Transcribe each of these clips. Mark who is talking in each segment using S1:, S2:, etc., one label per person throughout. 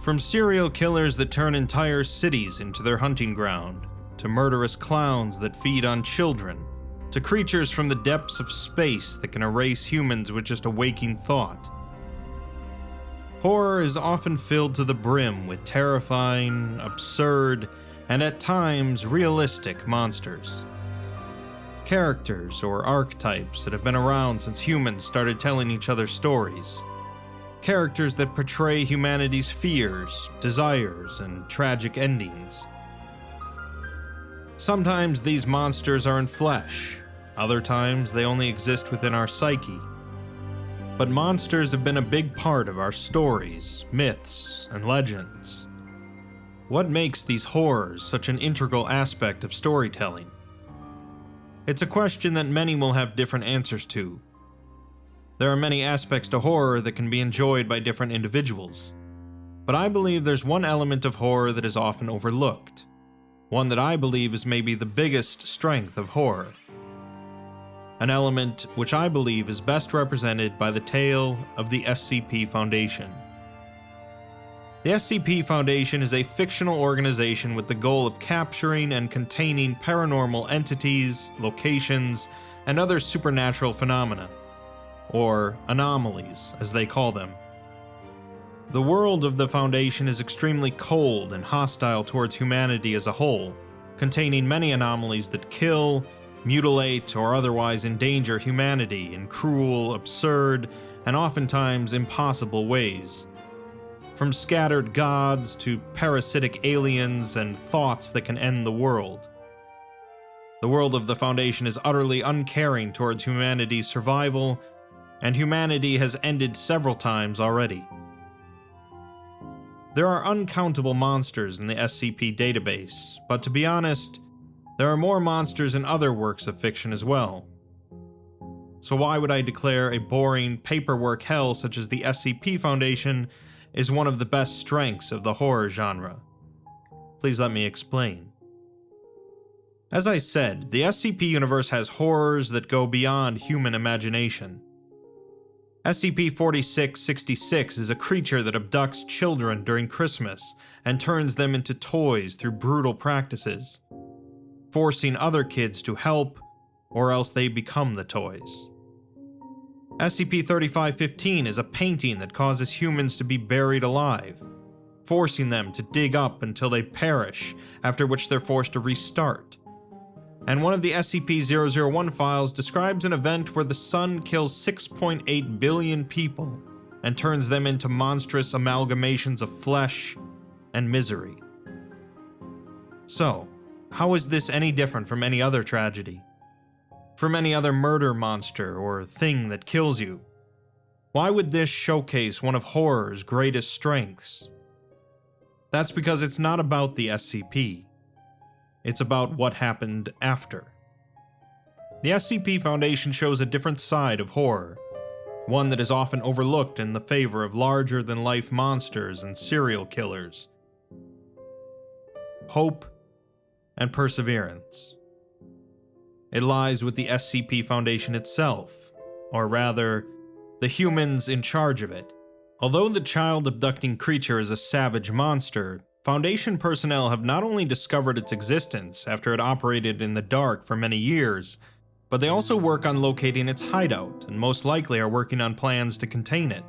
S1: From serial killers that turn entire cities into their hunting ground, to murderous clowns that feed on children, to creatures from the depths of space that can erase humans with just a waking thought. Horror is often filled to the brim with terrifying, absurd, and at times realistic monsters. Characters or archetypes that have been around since humans started telling each other stories characters that portray humanity's fears, desires, and tragic endings. Sometimes these monsters are in flesh, other times they only exist within our psyche. But monsters have been a big part of our stories, myths, and legends. What makes these horrors such an integral aspect of storytelling? It's a question that many will have different answers to, there are many aspects to horror that can be enjoyed by different individuals. But I believe there's one element of horror that is often overlooked. One that I believe is maybe the biggest strength of horror. An element which I believe is best represented by the tale of the SCP Foundation. The SCP Foundation is a fictional organization with the goal of capturing and containing paranormal entities, locations, and other supernatural phenomena or anomalies, as they call them. The world of the Foundation is extremely cold and hostile towards humanity as a whole, containing many anomalies that kill, mutilate, or otherwise endanger humanity in cruel, absurd, and oftentimes impossible ways. From scattered gods to parasitic aliens and thoughts that can end the world. The world of the Foundation is utterly uncaring towards humanity's survival and humanity has ended several times already. There are uncountable monsters in the SCP database, but to be honest, there are more monsters in other works of fiction as well. So why would I declare a boring paperwork hell such as the SCP Foundation is one of the best strengths of the horror genre? Please let me explain. As I said, the SCP universe has horrors that go beyond human imagination. SCP-4666 is a creature that abducts children during Christmas and turns them into toys through brutal practices, forcing other kids to help, or else they become the toys. SCP-3515 is a painting that causes humans to be buried alive, forcing them to dig up until they perish, after which they're forced to restart and one of the SCP-001 files describes an event where the sun kills 6.8 billion people and turns them into monstrous amalgamations of flesh and misery. So, how is this any different from any other tragedy? From any other murder monster or thing that kills you? Why would this showcase one of horror's greatest strengths? That's because it's not about the SCP. It's about what happened after. The SCP Foundation shows a different side of horror, one that is often overlooked in the favor of larger than life monsters and serial killers. Hope and perseverance. It lies with the SCP Foundation itself, or rather, the humans in charge of it. Although the child abducting creature is a savage monster, Foundation personnel have not only discovered its existence after it operated in the dark for many years, but they also work on locating its hideout and most likely are working on plans to contain it.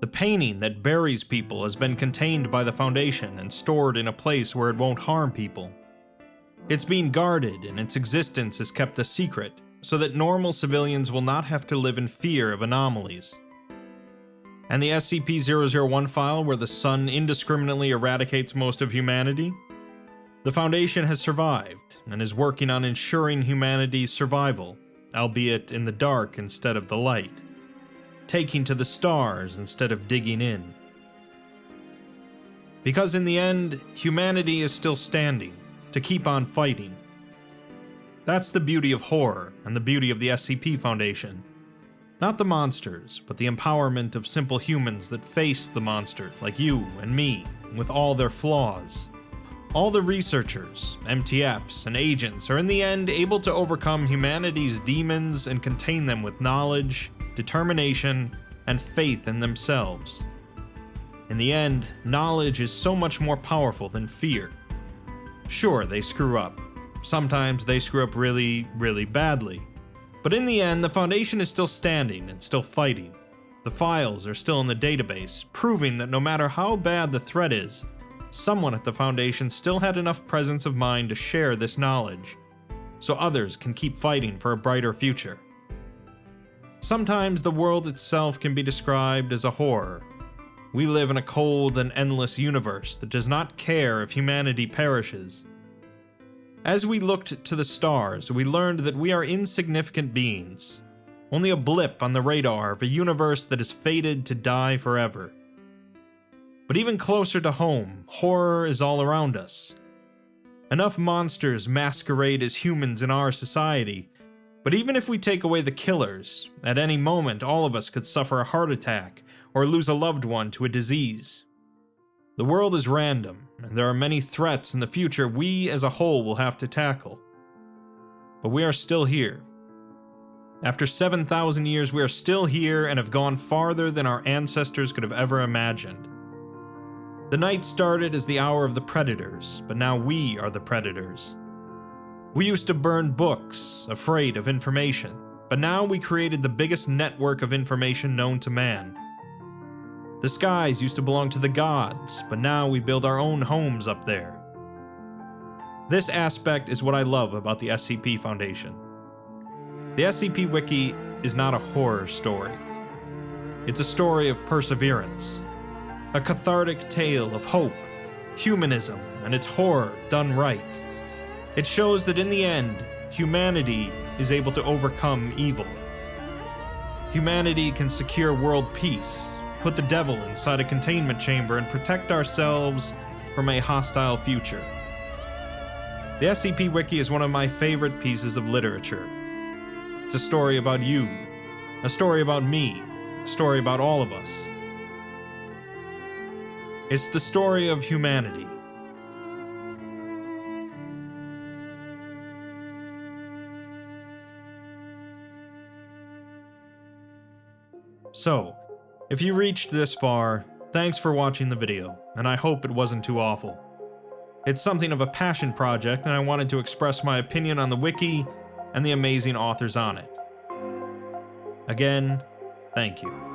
S1: The painting that buries people has been contained by the Foundation and stored in a place where it won't harm people. It's being guarded and its existence is kept a secret, so that normal civilians will not have to live in fear of anomalies and the SCP-001 file where the sun indiscriminately eradicates most of humanity? The Foundation has survived, and is working on ensuring humanity's survival, albeit in the dark instead of the light, taking to the stars instead of digging in. Because in the end, humanity is still standing, to keep on fighting. That's the beauty of horror, and the beauty of the SCP Foundation. Not the monsters, but the empowerment of simple humans that face the monster, like you and me, with all their flaws. All the researchers, MTFs, and agents are in the end able to overcome humanity's demons and contain them with knowledge, determination, and faith in themselves. In the end, knowledge is so much more powerful than fear. Sure, they screw up. Sometimes they screw up really, really badly. But in the end, the Foundation is still standing and still fighting. The files are still in the database, proving that no matter how bad the threat is, someone at the Foundation still had enough presence of mind to share this knowledge, so others can keep fighting for a brighter future. Sometimes the world itself can be described as a horror. We live in a cold and endless universe that does not care if humanity perishes. As we looked to the stars, we learned that we are insignificant beings, only a blip on the radar of a universe that is fated to die forever. But even closer to home, horror is all around us. Enough monsters masquerade as humans in our society, but even if we take away the killers, at any moment all of us could suffer a heart attack or lose a loved one to a disease. The world is random, and there are many threats in the future we as a whole will have to tackle. But we are still here. After 7,000 years, we are still here and have gone farther than our ancestors could have ever imagined. The night started as the hour of the predators, but now we are the predators. We used to burn books, afraid of information, but now we created the biggest network of information known to man. The skies used to belong to the gods, but now we build our own homes up there. This aspect is what I love about the SCP Foundation. The SCP Wiki is not a horror story. It's a story of perseverance, a cathartic tale of hope, humanism, and its horror done right. It shows that in the end, humanity is able to overcome evil. Humanity can secure world peace, put the devil inside a containment chamber, and protect ourselves from a hostile future. The SCP Wiki is one of my favorite pieces of literature. It's a story about you, a story about me, a story about all of us. It's the story of humanity. So, if you reached this far, thanks for watching the video, and I hope it wasn't too awful. It's something of a passion project, and I wanted to express my opinion on the wiki and the amazing authors on it. Again, thank you.